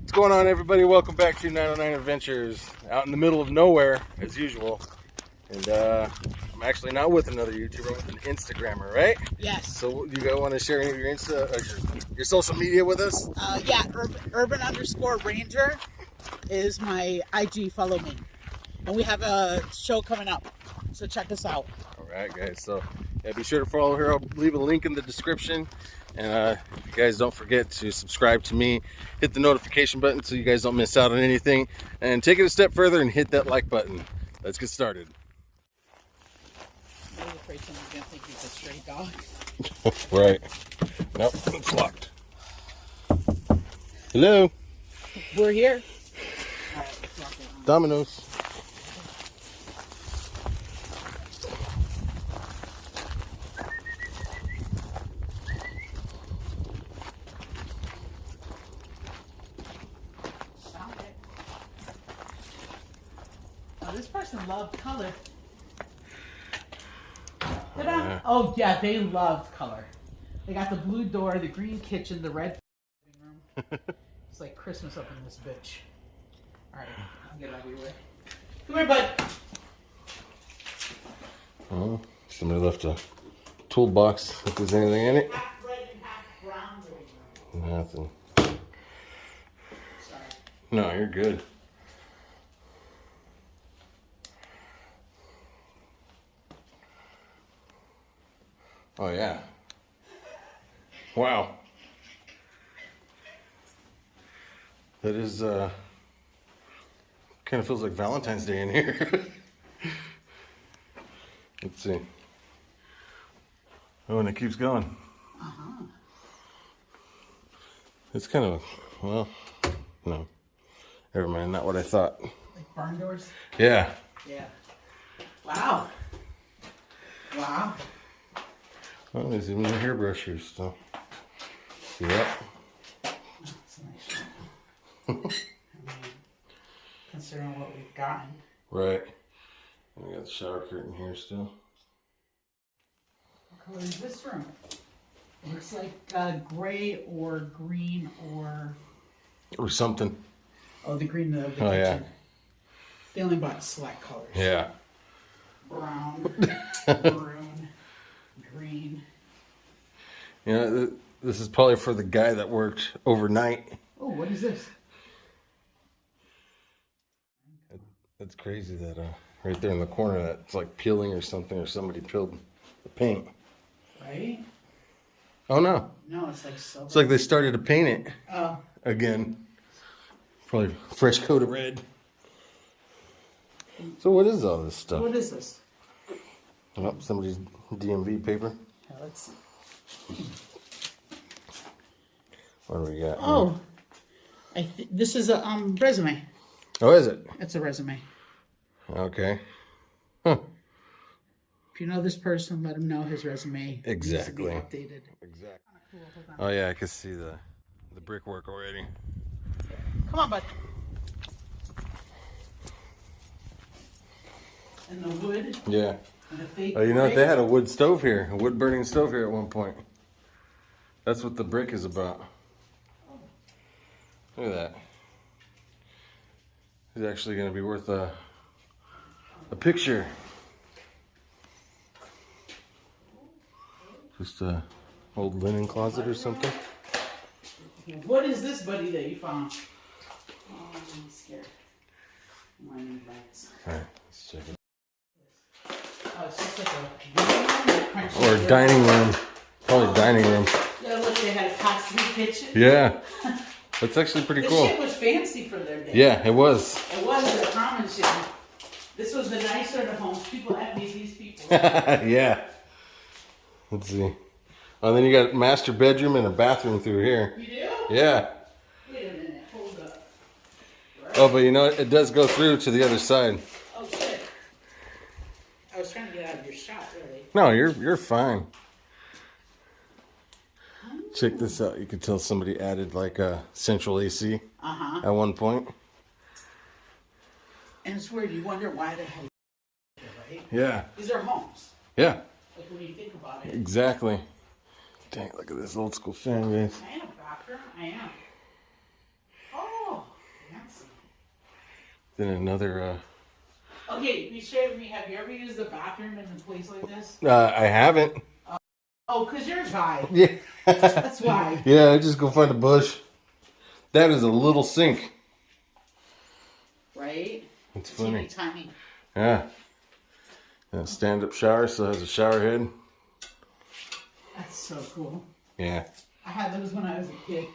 What's going on, everybody? Welcome back to 909 Adventures. Out in the middle of nowhere, as usual. And uh, I'm actually not with another YouTuber, I'm with an Instagrammer, right? Yes. So, you guys want to share any of your Insta, uh, your, your social media with us? Uh, yeah, urban, urban underscore ranger is my IG. Follow me. And we have a show coming up. So check us out. All right, guys. So, yeah, be sure to follow her. I'll leave a link in the description. And uh, you guys don't forget to subscribe to me, hit the notification button so you guys don't miss out on anything, and take it a step further and hit that like button. Let's get started. I'm really afraid someone's gonna think he's a stray dog. right. Nope, it's locked. Hello, We're here. All right, let's walk around. Domino's. Found it. Oh, this person loved color. Ta-da. yeah. Oh yeah, they loved color. They got the blue door, the green kitchen, the red living room. it's like Christmas up in this bitch. All right, I'll get out of your way. Come here, bud. Oh, somebody left a toolbox. If there's anything in it, Half red and half brown nothing. Sorry. No, you're good. Oh yeah. Wow. That is uh kind of feels like Valentine's Day in here. Let's see. Oh, and it keeps going. Uh-huh. It's kind of well, no. Never mind, not what I thought. Like barn doors? Yeah. Yeah. Wow. Wow. Oh, there's even a hairbrush here still. Yep. That's a nice shot. I mean, considering what we've gotten. Right. We got the shower curtain here still. What color is this room? It looks like uh, gray or green or Or something. oh, the green of the Oh, kitchen. yeah. They only bought select colors. Yeah. Brown, You know, th- this is probably for the guy that worked overnight. Oh, what is this? That's crazy that uh, right there in the corner that's like peeling or something, or somebody peeled the paint. Right? Oh no. No, it's like silver. It's like they started to paint it oh, again. Probably fresh coat of red. So what is all this stuff? what is this? Oh, somebody's DMV paper. Yeah, let's see. What do we got? Oh, I th- this is a um resume. Oh, is it? It's a resume. Okay. Huh. If you know this person, let him know his resume needs to be Exactly. updated. Exactly. Oh yeah, I can see the the brickwork already. Come on, bud. And the wood Yeah. And the fake. Oh, you know what? They had a wood stove here, a wood burning stove here at one point. That's what the brick is about. Look at that. It's actually going to be worth a a picture. Just a old linen closet or something. What is this, buddy, that you found? Oh, I'm scared. My new bags. All right, let's check it. Oh, it's just like a living room that crunched Or dining room. Probably dining room. Yeah, look, they had a pass-through kitchen. Yeah. That's actually pretty This cool. shit was fancy for their day. Yeah, it was. It was a common shit. This was the nicer of the homes. People envied these people. yeah. Let's see. Oh, then you got master bedroom and a bathroom through here. You do? Yeah. Wait a minute. Hold up. Oh, but you know? It does go through to the other side. Oh, shit. I was trying to get out of your shot, really. No, you're you're fine. Check this out. You can tell somebody added like a central AC Uh huh. at one point. And it's weird. You wonder why they had right? Yeah. These are homes. Yeah. Like when you think about it. Exactly. Dang, look at this old school fan base. I am a bathroom. I am. Oh, Then another. Uh, Okay, be straight with me. Have you ever used the bathroom in a place like this? uh, I haven't. Oh, because you're a guy. Yeah. That's why. yeah, I just go find a bush. That is a little sink. Right? It's Teeny funny. tiny. Yeah. And stand up shower still has a shower head. That's so cool. Yeah. I had those when I was a kid.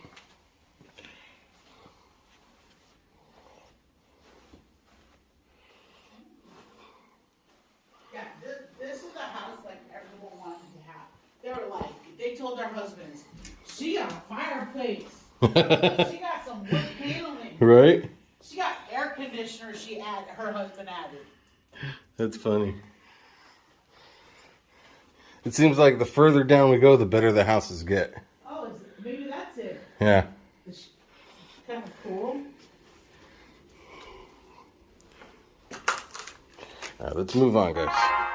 Yeah, this, this is a house like everyone wanted to have. They were like, they told their husbands, she got a fireplace. she got some wood paneling. right? She got air conditioner she added, her husband added. That's funny. It seems like the further down we go, the better the houses get. Oh, is it, maybe that's it. Yeah. It's kind of cool. All right, let's move on, guys.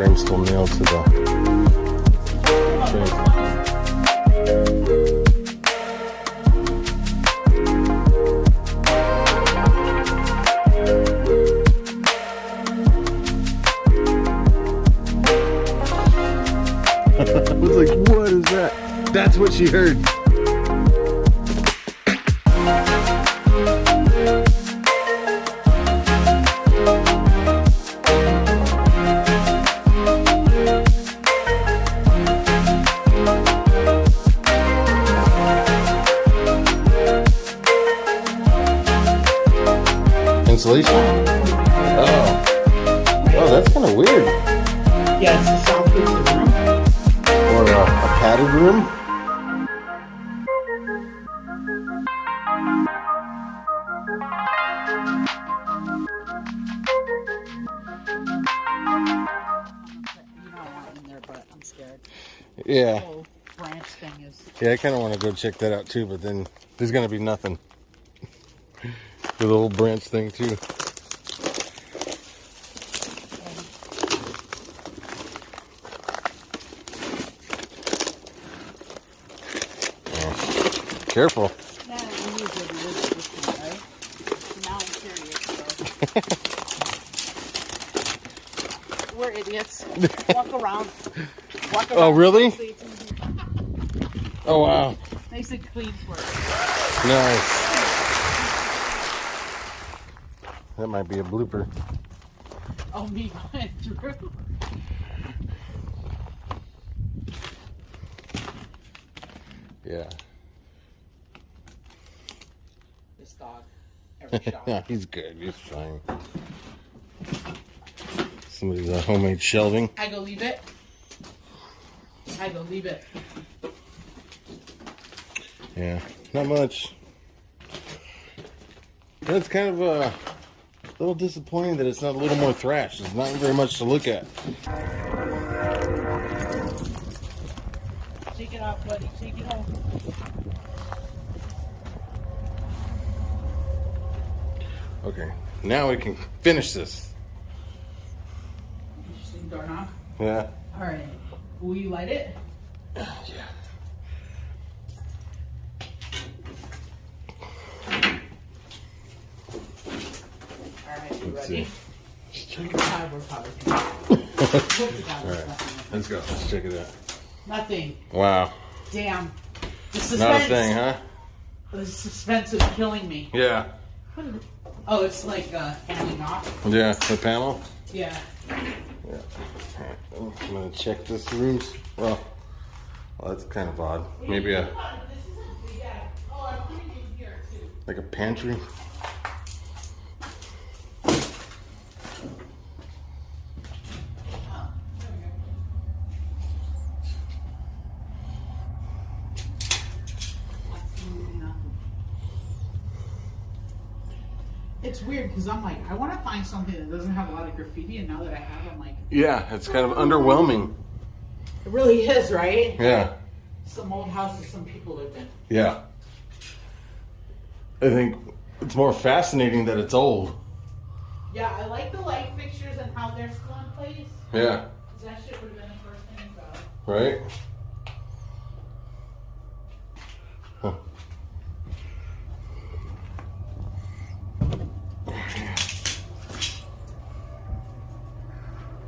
Frame still nailed to the frame. I was like, what is that? That's what she heard. Yeah. Whole branch thing is. Yeah, I kind of want to go check that out too, but then there's going to be nothing. The little branch thing too. Oh, Careful. Yeah, we usually live at this point, right? Now I'm curious. So. We're idiots. Walk around. Oh, really? See, it's easy. Oh, wow. Nice and clean for us. Nice. That might be a blooper. Oh, me Drew. Yeah. This dog. Every shot. Yeah, he's good. He's fine. Somebody's uh, homemade shelving. I go leave it. I go leave it. Yeah, not much. That's kind of uh, a little disappointing that it's not a little more thrash. There's not very much to look at. Shake it off, buddy. Shake it off. Okay, now we can finish this. Yeah. All right. Will you light it? Yeah. All right. You Let's ready? see. We're probably- we're probably- Hope to God All there's right, let's go. Let's check it out. Nothing. Wow, Damn. The suspense. not a thing, huh? The suspense is killing me. Yeah. Oh, it's like uh, fanning off. Yeah, the panel. Yeah. Yeah. Alright, I'm gonna check this room's. Well, well, that's kind of odd. Maybe a This isn't. Yeah. Oh, I'm putting it here too. like a pantry. Oh, there we go. Absolutely nothing. It's weird because I'm like, I want to find something that doesn't have a lot of graffiti, and now that I have, I'm like, Yeah, it's kind of underwhelming. it really is, right? Yeah. Some old houses some people lived in. Yeah. I think it's more fascinating that it's old. Yeah, I like the light fixtures and how they're still in place. Yeah. that shit would have been the first thing to Right? Huh.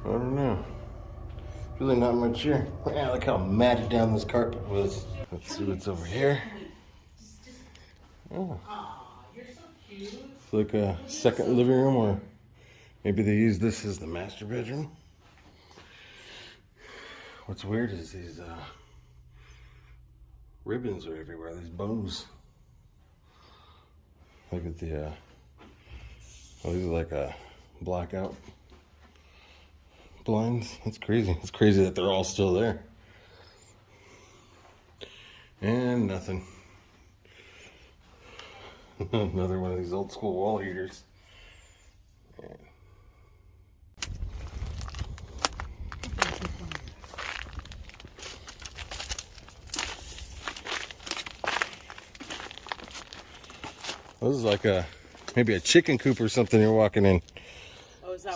I don't know. Really not much here. Yeah, look how matted down this carpet was. Let's see what's over here. Oh, it's like a second living room, or maybe they use this as the master bedroom. What's weird is these uh, ribbons are everywhere. These bows. Look at the. Uh, oh, these are like a blackout blinds. That's crazy. It's crazy that they're all still there. And nothing. Another one of these old school wall heaters. This is like a maybe a chicken coop or something you're walking in.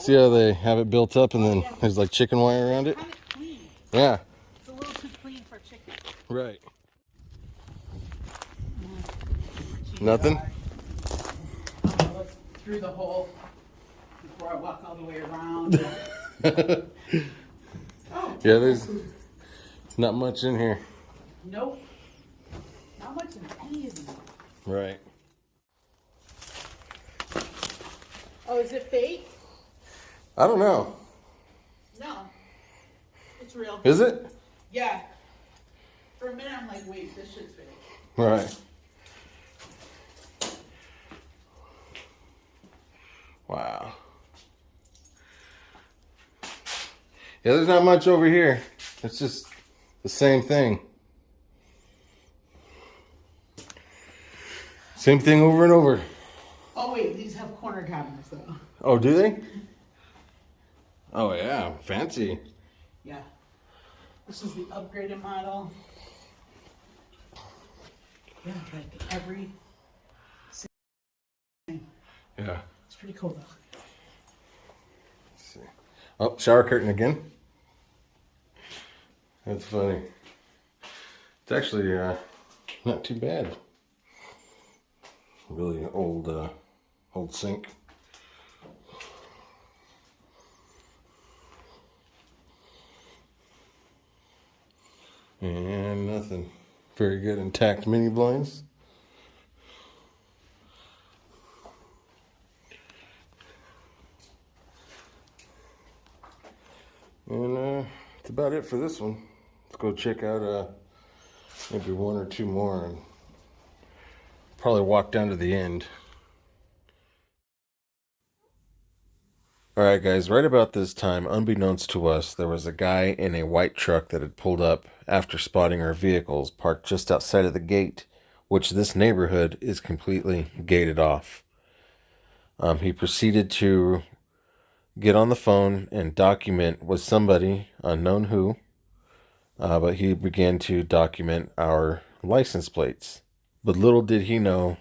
Is that See how they have it built up and then there's like chicken wire around it? clean? Yeah, It's a little too clean for chicken. right. Nothing? Look through the hole before I walk all the way around. oh, Yeah, there's not much in here. nope. Not much in any of these. Right. Oh, is it fake? I don't know. No. It's real. Is it? Yeah. For a minute, I'm like, wait, this shit's fake. Right. Wow. Yeah, there's not much over here. It's just the same thing. Same thing over and over. Oh, wait, these have corner cabinets, though. Oh, do they? Mm-hmm. Oh, yeah. Fancy. Yeah. This is the upgraded model. Yeah, like every. Yeah. It's pretty cool, though. Let's see. Oh, shower curtain again. That's funny. It's actually uh, not too bad. Really old, uh, old sink. And nothing. Very good intact mini blinds. And uh, that's about it for this one. Let's go check out uh, maybe one or two more and probably walk down to the end. All right, guys, right about this time, unbeknownst to us, there was a guy in a white truck that had pulled up after spotting our vehicles parked just outside of the gate, which this neighborhood is completely gated off. Um, he proceeded to get on the phone and document with somebody unknown who uh, but he began to document our license plates but little did he know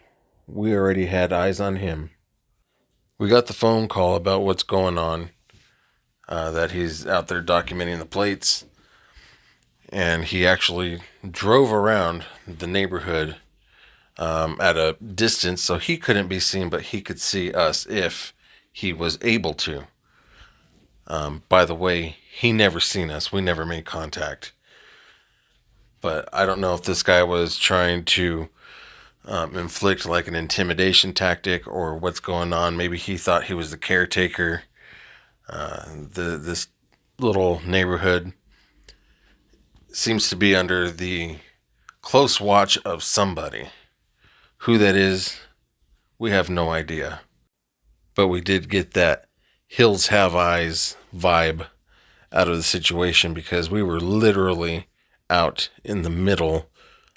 we already had eyes on him we got the phone call about what's going on uh, that he's out there documenting the plates and he actually drove around the neighborhood um, at a distance so he couldn't be seen but he could see us if he was able to um, by the way, he never seen us. We never made contact. But I don't know if this guy was trying to um, inflict like an intimidation tactic or what's going on. Maybe he thought he was the caretaker. Uh, the this little neighborhood seems to be under the close watch of somebody. Who that is, we have no idea. But we did get that hills have eyes vibe out of the situation because we were literally out in the middle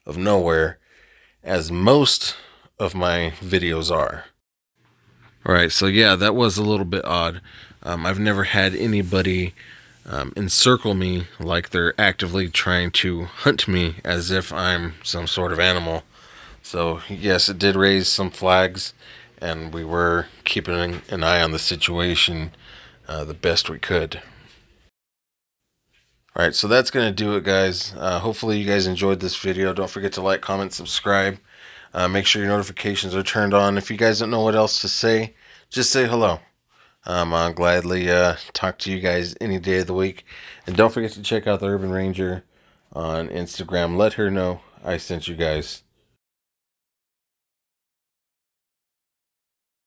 of nowhere as most of my videos are. All right so yeah that was a little bit odd. Um, i've never had anybody um, encircle me like they're actively trying to hunt me as if i'm some sort of animal. So yes it did raise some flags and we were keeping an eye on the situation uh, the best we could. All right, so that's going to do it, guys. Uh, hopefully, you guys enjoyed this video. Don't forget to like, comment, subscribe. Uh, make sure your notifications are turned on. If you guys don't know what else to say, just say hello. Um, I'll gladly uh, talk to you guys any day of the week. And don't forget to check out the Urban Ranger on Instagram. Let her know I sent you guys.